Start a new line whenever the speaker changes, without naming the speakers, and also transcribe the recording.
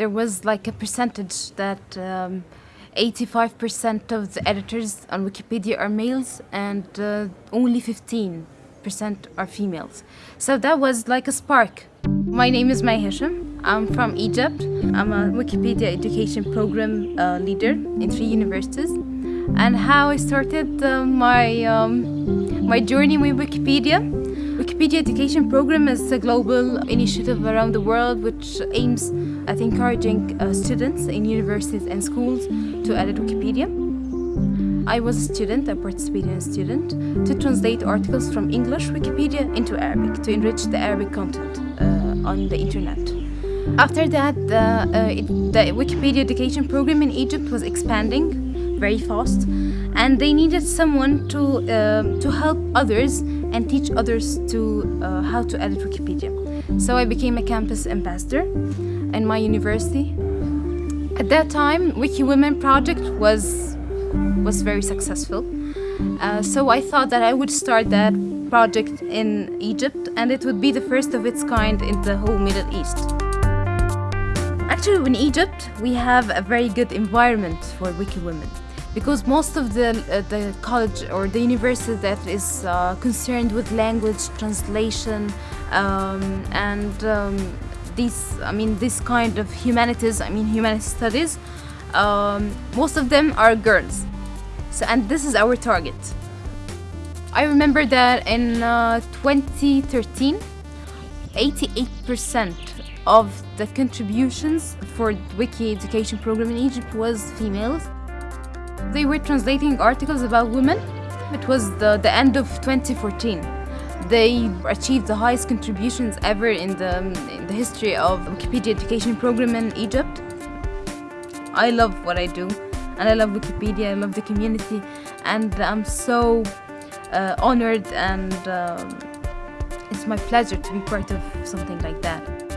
there was like a percentage that um, 85% of the editors on Wikipedia are males and uh, only 15% are females. So that was like a spark. My name is May Hisham. I'm from Egypt. I'm a Wikipedia education program uh, leader in three universities. And how I started uh, my, um, my journey with Wikipedia. Wikipedia education program is a global initiative around the world which aims at encouraging uh, students in universities and schools to edit Wikipedia. I was a student, a participating student, to translate articles from English Wikipedia into Arabic to enrich the Arabic content uh, on the internet. After that, uh, it, the Wikipedia education program in Egypt was expanding very fast and they needed someone to, uh, to help others and teach others to uh, how to edit Wikipedia. So I became a campus ambassador in my university. At that time, Wiki Women project was was very successful. Uh, so I thought that I would start that project in Egypt and it would be the first of its kind in the whole Middle East. Actually, in Egypt, we have a very good environment for Wiki Women because most of the, uh, the college or the university that is uh, concerned with language translation um, and um, these I mean this kind of humanities I mean humanities studies um, most of them are girls. So and this is our target. I remember that in uh, 2013 88% of the contributions for Wiki education program in Egypt was females they were translating articles about women. It was the, the end of 2014. They achieved the highest contributions ever in the, in the history of Wikipedia education program in Egypt. I love what I do and I love Wikipedia, I love the community and I'm so uh, honored and um, it's my pleasure to be part of something like that.